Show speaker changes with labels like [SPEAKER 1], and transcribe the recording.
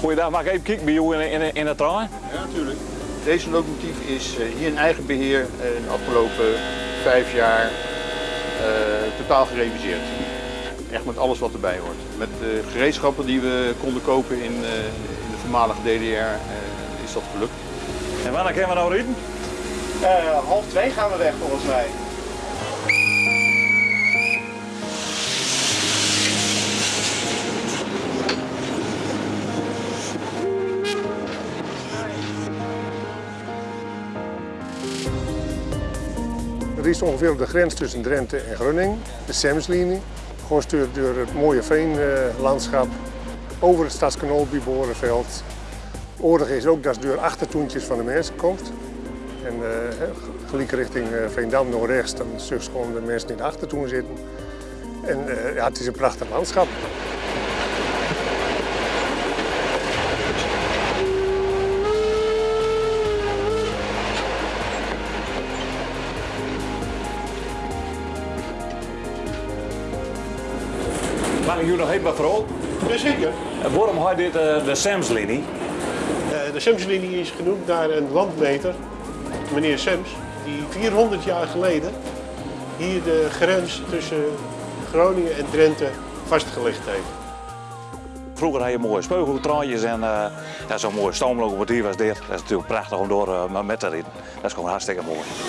[SPEAKER 1] Goeiedag, mag ik even kijken bij jou in, in, in de trein?
[SPEAKER 2] Ja, natuurlijk. Deze locomotief is eh, hier in eigen beheer eh, de afgelopen vijf jaar eh, totaal gereviseerd. Echt met alles wat erbij hoort. Met de gereedschappen die we konden kopen in, eh, in de voormalige DDR eh, is dat gelukt.
[SPEAKER 1] En wanneer kunnen we nou rijden?
[SPEAKER 3] Eh, half twee gaan we weg volgens mij.
[SPEAKER 4] Is ongeveer op de grens tussen Drenthe en Groningen, de Semslinie. Gewoon stuurt door het mooie veenlandschap, over het stadskanaal bij Borenveld. Is ook dat het door achtertoentjes van de mensen komt. En uh, gelijk richting eh, Veendam naar rechts, dan je gewoon de mensen in de achtertoen zitten. En eh, ja, het is een prachtig landschap.
[SPEAKER 1] Mag ik jullie nog even wat vooral?
[SPEAKER 3] Jazeker.
[SPEAKER 1] Waarom had dit eh, de Samslinie?
[SPEAKER 3] Uh, de Semslinie is genoemd naar een landmeter, meneer Sems, die 400 jaar geleden hier de grens tussen Groningen en Drenthe vastgelegd heeft.
[SPEAKER 1] Vroeger had je mooie speugeltraantjes en eh, ja, zo'n mooie stoomlocomotief was dit. Dat is natuurlijk prachtig om door eh, met te rijden. Dat is gewoon hartstikke mooi.